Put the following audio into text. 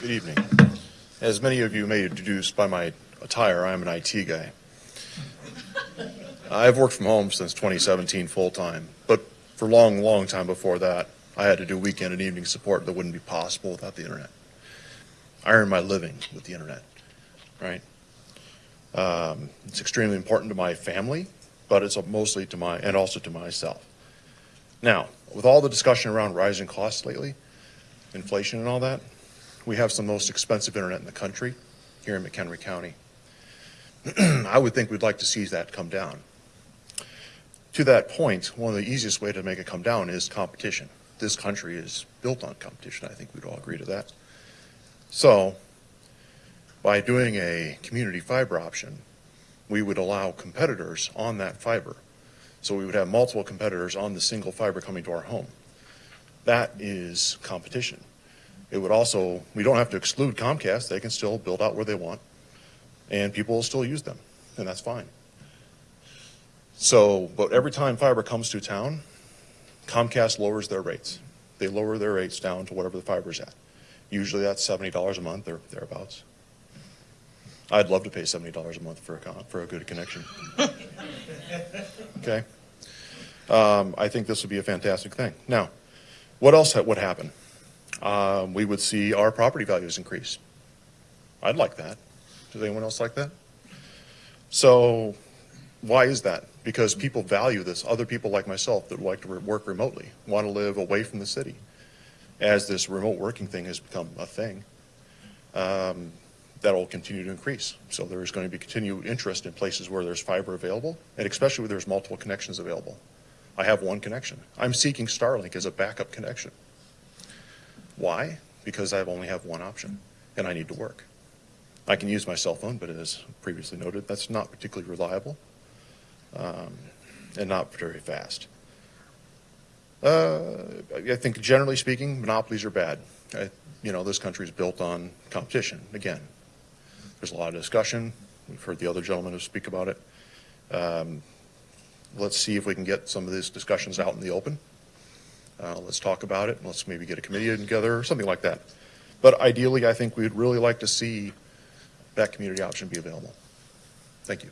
Good evening. As many of you may deduce by my attire, I'm an IT guy. I've worked from home since 2017 full-time, but for a long, long time before that, I had to do weekend and evening support that wouldn't be possible without the internet. I earn my living with the internet, right? Um, it's extremely important to my family, but it's mostly to my, and also to myself. Now, with all the discussion around rising costs lately, inflation and all that, we have some most expensive internet in the country here in McHenry County. I would think we'd like to see that come down. To that point, one of the easiest way to make it come down is competition. This country is built on competition. I think we'd all agree to that. So by doing a community fiber option, we would allow competitors on that fiber. So we would have multiple competitors on the single fiber coming to our home. That is competition. It would also, we don't have to exclude Comcast. They can still build out where they want and people will still use them and that's fine. So, but every time fiber comes to town, Comcast lowers their rates. They lower their rates down to whatever the fiber's at. Usually that's $70 a month or thereabouts. I'd love to pay $70 a month for a, con for a good connection. okay? Um, I think this would be a fantastic thing. Now, what else would happen? Um, we would see our property values increase. I'd like that. Does anyone else like that? So why is that? Because people value this. Other people like myself that like to work remotely want to live away from the city. As this remote working thing has become a thing, um, that'll continue to increase. So there's going to be continued interest in places where there's fiber available, and especially where there's multiple connections available. I have one connection. I'm seeking Starlink as a backup connection. Why? Because I only have one option, and I need to work. I can use my cell phone, but as previously noted, that's not particularly reliable um, and not very fast. Uh, I think generally speaking, monopolies are bad. I, you know, this country is built on competition. Again, there's a lot of discussion. We've heard the other gentlemen speak about it. Um, let's see if we can get some of these discussions out in the open. Uh, let's talk about it. And let's maybe get a committee together or something like that. But ideally, I think we'd really like to see that community option be available. Thank you.